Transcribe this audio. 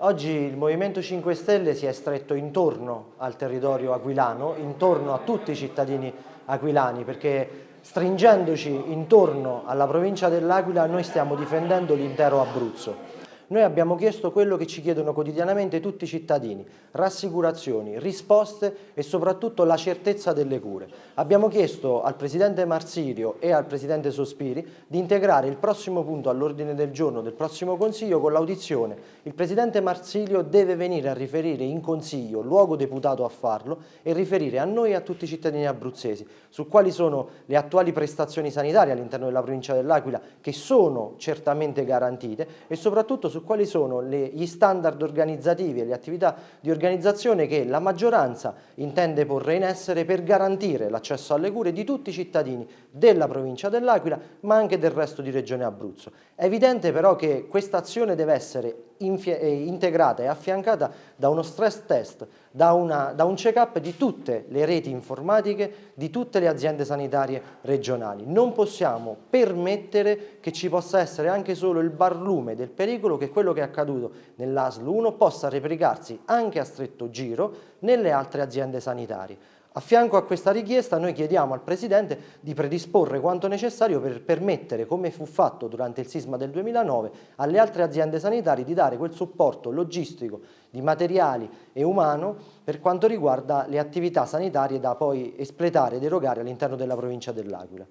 Oggi il Movimento 5 Stelle si è stretto intorno al territorio aquilano, intorno a tutti i cittadini aquilani, perché stringendoci intorno alla provincia dell'Aquila noi stiamo difendendo l'intero Abruzzo. Noi abbiamo chiesto quello che ci chiedono quotidianamente tutti i cittadini, rassicurazioni, risposte e soprattutto la certezza delle cure. Abbiamo chiesto al Presidente Marsirio e al Presidente Sospiri di integrare il prossimo punto all'ordine del giorno del prossimo Consiglio con l'audizione. Il Presidente Marsilio deve venire a riferire in Consiglio, luogo deputato a farlo, e riferire a noi e a tutti i cittadini abruzzesi su quali sono le attuali prestazioni sanitarie all'interno della provincia dell'Aquila che sono certamente garantite e soprattutto su su quali sono le, gli standard organizzativi e le attività di organizzazione che la maggioranza intende porre in essere per garantire l'accesso alle cure di tutti i cittadini della provincia dell'Aquila ma anche del resto di Regione Abruzzo. È evidente però che questa azione deve essere integrata e affiancata da uno stress test, da, una, da un check-up di tutte le reti informatiche, di tutte le aziende sanitarie regionali. Non possiamo permettere che ci possa essere anche solo il barlume del pericolo che quello che è accaduto nell'ASL 1 possa replicarsi anche a stretto giro nelle altre aziende sanitarie. A fianco a questa richiesta noi chiediamo al Presidente di predisporre quanto necessario per permettere, come fu fatto durante il sisma del 2009, alle altre aziende sanitarie di dare quel supporto logistico di materiali e umano per quanto riguarda le attività sanitarie da poi espletare ed erogare all'interno della provincia dell'Aquila.